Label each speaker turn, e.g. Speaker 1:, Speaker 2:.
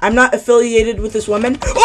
Speaker 1: I'm not affiliated with this woman. Oh!